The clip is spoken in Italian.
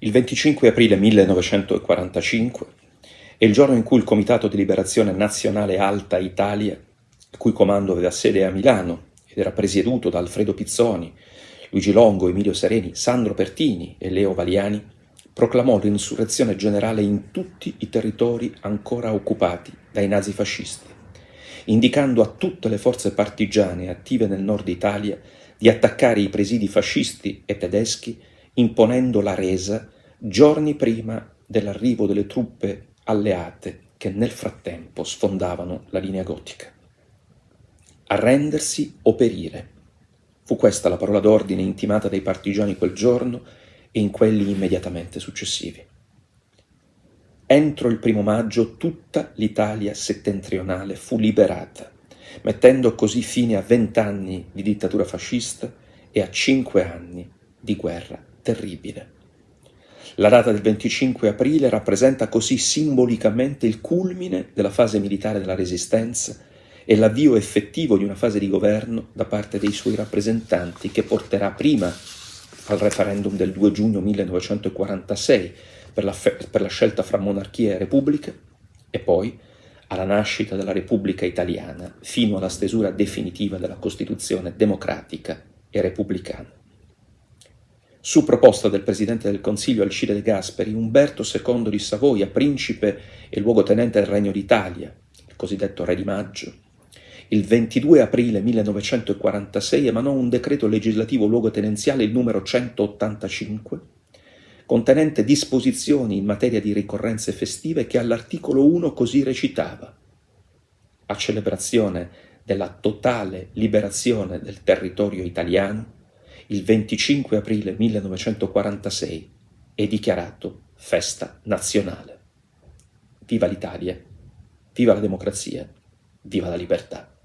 Il 25 aprile 1945 è il giorno in cui il Comitato di Liberazione Nazionale Alta Italia, il cui comando aveva sede a Milano ed era presieduto da Alfredo Pizzoni, Luigi Longo, Emilio Sereni, Sandro Pertini e Leo Valiani, proclamò l'insurrezione generale in tutti i territori ancora occupati dai nazifascisti, indicando a tutte le forze partigiane attive nel nord Italia di attaccare i presidi fascisti e tedeschi imponendo la resa giorni prima dell'arrivo delle truppe alleate che nel frattempo sfondavano la linea gotica. Arrendersi o perire. Fu questa la parola d'ordine intimata dai partigiani quel giorno e in quelli immediatamente successivi. Entro il primo maggio tutta l'Italia settentrionale fu liberata, mettendo così fine a vent'anni di dittatura fascista e a cinque anni di guerra terribile. La data del 25 aprile rappresenta così simbolicamente il culmine della fase militare della Resistenza e l'avvio effettivo di una fase di governo da parte dei suoi rappresentanti che porterà prima al referendum del 2 giugno 1946 per la, per la scelta fra monarchia e repubblica e poi alla nascita della Repubblica Italiana fino alla stesura definitiva della Costituzione democratica e repubblicana. Su proposta del Presidente del Consiglio Alcide De Gasperi, Umberto II di Savoia, principe e luogotenente del Regno d'Italia, il cosiddetto Re di Maggio, il 22 aprile 1946 emanò un decreto legislativo luogotenenziale il numero 185, contenente disposizioni in materia di ricorrenze festive che all'articolo 1 così recitava. A celebrazione della totale liberazione del territorio italiano il 25 aprile 1946 è dichiarato festa nazionale. Viva l'Italia, viva la democrazia, viva la libertà.